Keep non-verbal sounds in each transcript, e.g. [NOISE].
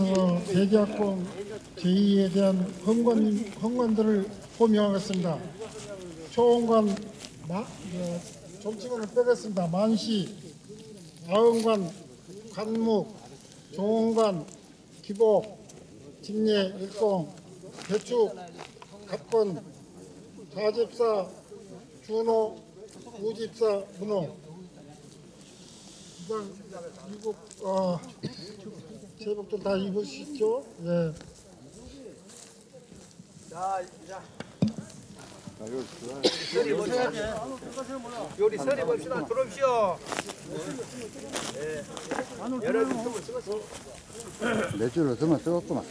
어, 대기업공 제2에 대한 헌관, 헌관들을 호명하겠습니다. 초원관, 정치관을 빼겠습니다. 만시, 아흥관, 관묵, 종원관, 기복, 직례, 일공, 대축, 갑건, 사집사, 준호, 우집사, 문호. 이상 이국 어, 제복들 다 입으시죠? 예. 요리 서리 봅시다. 들어오시오. 매주를 더만 쓰겠구만.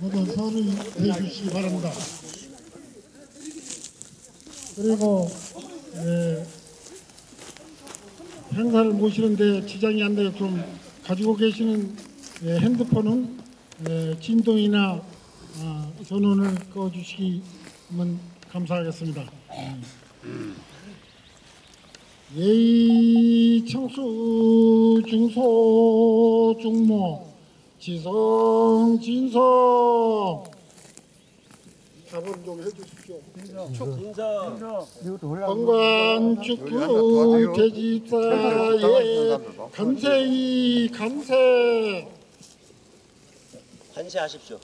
모두 서를 해주시기 바랍니다. 그리고 예, 행사를 모시는데 지장이 안 되게 좀 가지고 계시는 예, 핸드폰은 예, 진동이나 아, 전원을 꺼주시면 감사하겠습니다. 예의 청수 중소 중모 지성 진성 답을 좀 해주십시오. 건관 축구 대집사의 간세이 간세 반세하십시오.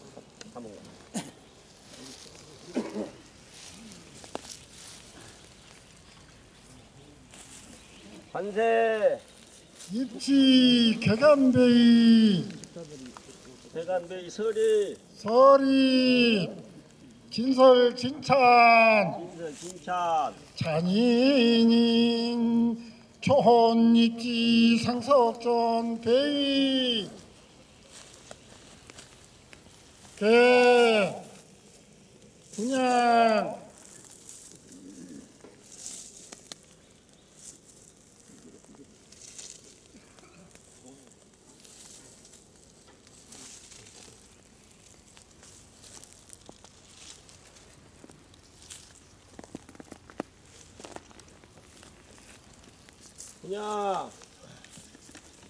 반세. 입지 개간배이. 대간배이 서리. 설이 진설 진찬. 인설 진찬. 잔인인 초혼 입지 상석전 배이 개. 분양 그냥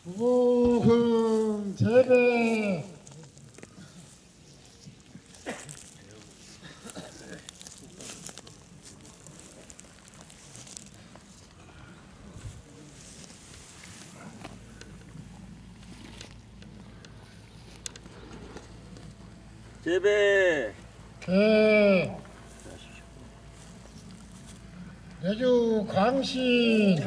무금 재배 재배 개 내주 광신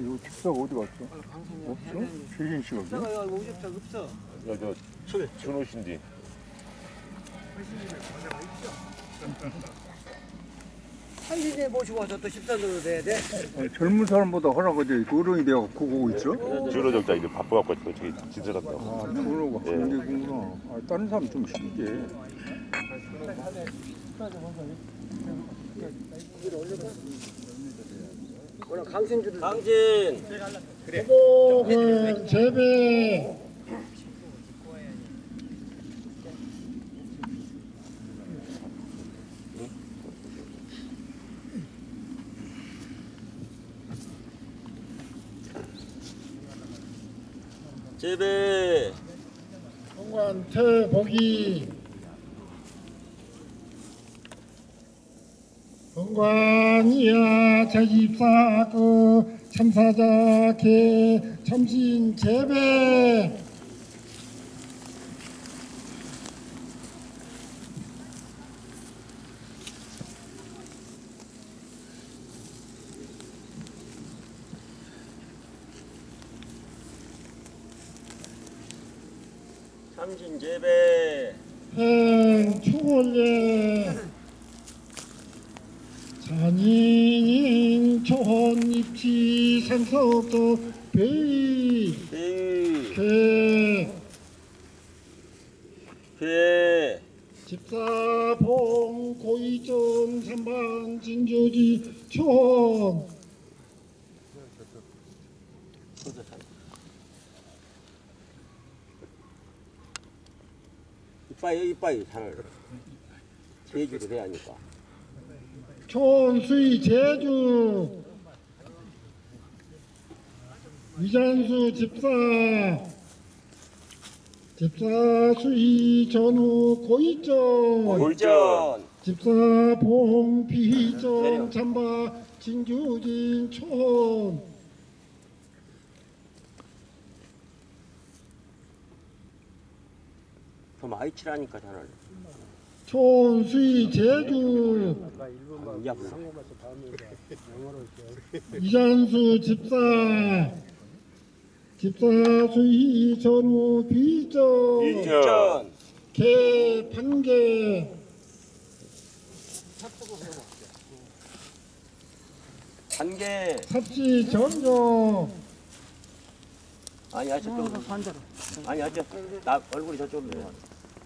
이거 집사가 어디 갔어? 없어? 최진 씨가 없어? 저 준호신디 [LAUGHS] 한신에 모시고 와서 또 십산으로 돼야 돼. 아니, 젊은 사람보다 허락하지 어른이 되어 보고 있어? 주로 적자 이제 바빠갖고 저기 진설한다고 아, 그러고 하는 게구나. 아, 다른 사람 좀 쉽게. 강신주를 강신. 무금 재배. 재배. 공관 태복이 공관이야 제집사 그 참사자 개 참신 재배. 삼신 재배. 행 추월예 잔인 초혼 상석도 베이 배. 개 배. 집사봉 고이점 삼반 진조지 촌 이빠이 이빠이 잘 제주를 해야 하니까. 초원수의 제주 이잔수 집사 집사 수의 전후 고이점 골전. 집사 봉 비정 잠바 진주진 촌. 더 많이 치라니까 전화를. 촌수의 제주. 이 앞으로. 이잔수 집사 집사 수의 전후 비정 일전 개 판개 단계. 삽시 전조 아니, 아, 저쪽. 반대로. 아니, 아, 저, 나 얼굴이 저쪽으로. 해.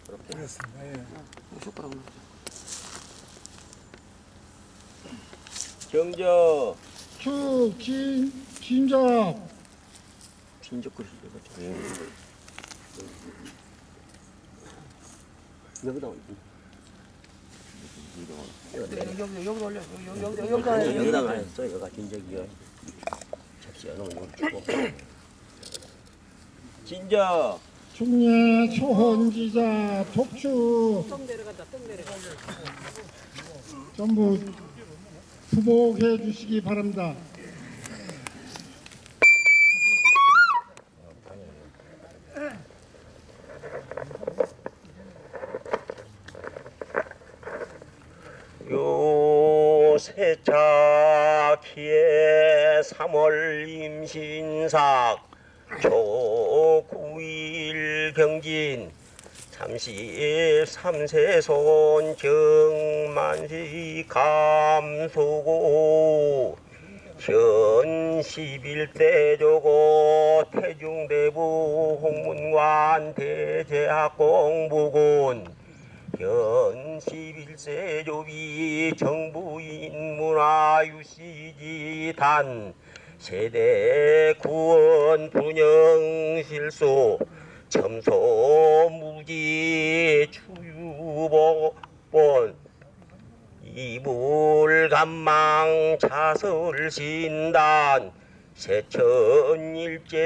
그렇게. 숟가락 경저. 축진 진작 진적 그릇이 이거. 여기다 올려. 여기 여기 여기 올려. 여기 여기 여기 여기다 했어. 여기가 진적이야. 접시야. 너 여기 주고. 진적. 중례 초혼지자 내려가. 전부 수복해 주시기 바랍니다. 세차키에 3월 임신삭 조9일 경진 33세 손경만시 감소고 현 11대 조고 태중대부 홍문관 대제학공부군 현 11세 조비 정부인 문화유시지 단 세대 구원 분영 실소 첨소 무기 추유복본 이불 감망 차설신단 세천일제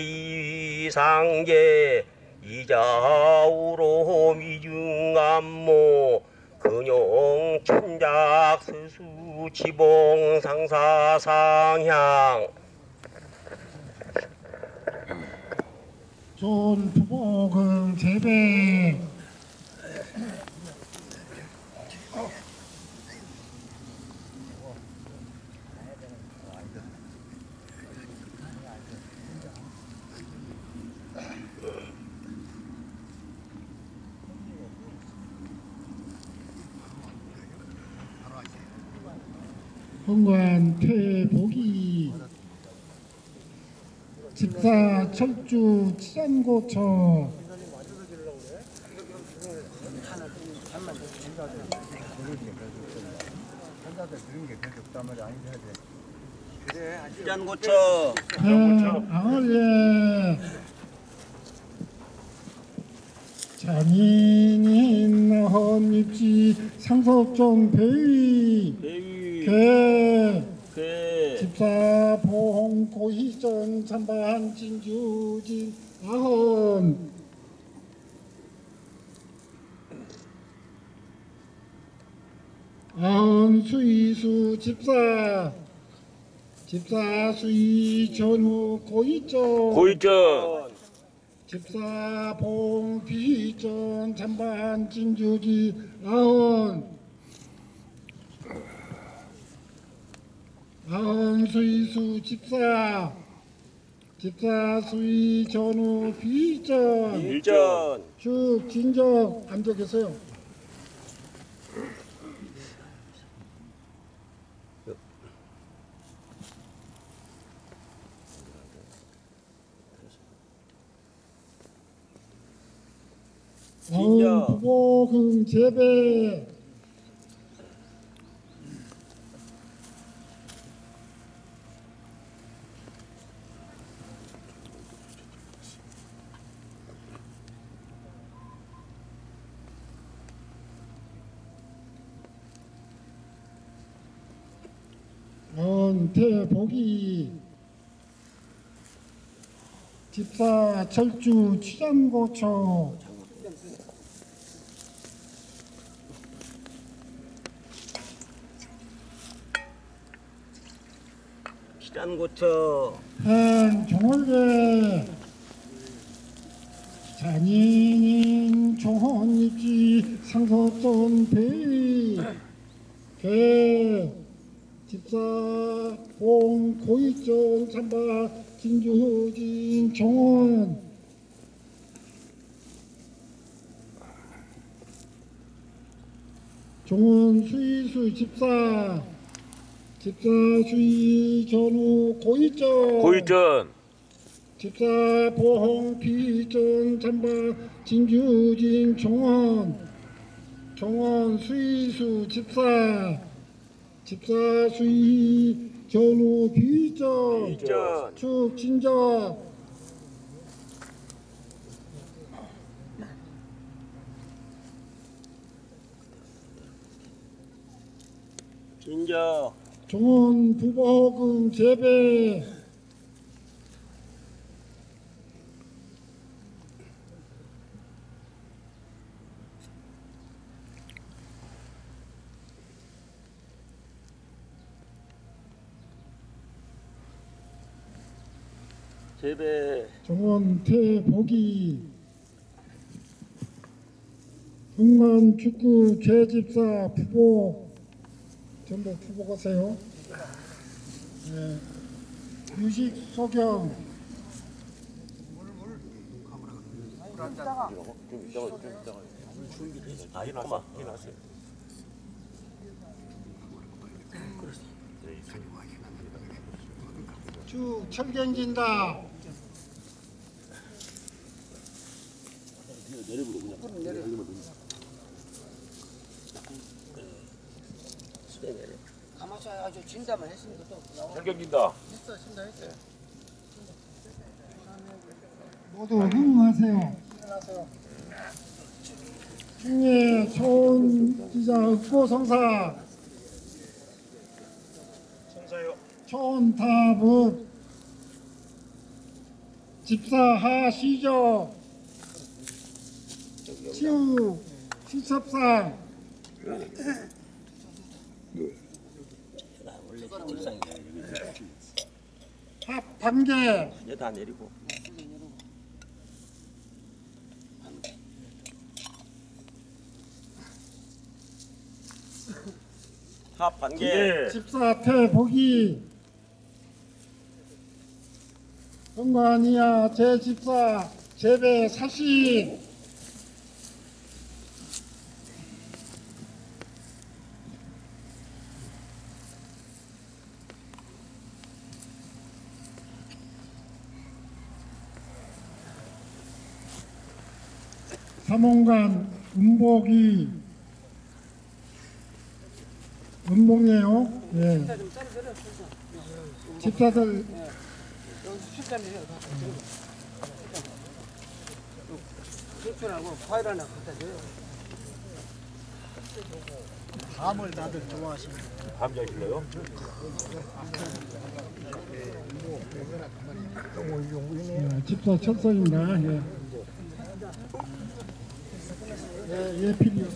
이상제 이자우로 미중암모 근용 천작 스수 지봉 상사 상향. 존 부복은 재배 헌관 퇴복이 집사 철주 치안고처. 수잔고처. 방을예. 장인인 헌입지 상석종 배위 개개 집사 보홍 고희전 참반 진주진 아헌 아헌 수이수 집사 집사 수이 전후 고희전. 골전. 집사 봉 비전 찬반 진주지 아흔 아흔 수이수 집사 집사 수이 전후 비전. 일전. 쭉 진정 앉아 계세요. 진정. 부복흥 재배 대복이 집사 철주 취장고초 시단고쳐. 행 종월계 잔인인 종혼입지 상속돈 배의 개 집사 봉 고이종 삼바 진주진 종원. 종원 수의수 집사. 집사 수의 전후 고이종 고이전. 집사 보홍 비전 잠바 진주진 종원. 종원 수의수 집사 집사 수의 전후 비전 비전. 축 진적 진저 종원 부보금 재배 재배 정원 태복이 흥만 축구 개집사 부보 전부 부보 가세요. 네. 유식 소경 아 일어났어 일어났어요 주 철경진다 수대 내려 가만히 했으니까 또 나와. 철경긴다. 했어, 진다 했어요. 모두 흥하세요. 충예 초원 기자 흑보 성사. 성사요. 초원 타법 집사 하시죠 치유. 시첩상 합 단계 이제 다 내리고. 합 반개. 예. 집사 태복이 정관이야 제 집사. 재배 사시 삼원간 음복이 음봉이에요. 예. 집사들 과일 하나 갖다 줘요. 감을 다들 좋아하십니다. 감자 실래요 예, 집사 철석입니다. 예. 예, 예, 필요.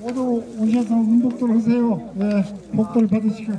모두 오셔서 운동들 하세요. 예, 복들 받으시고.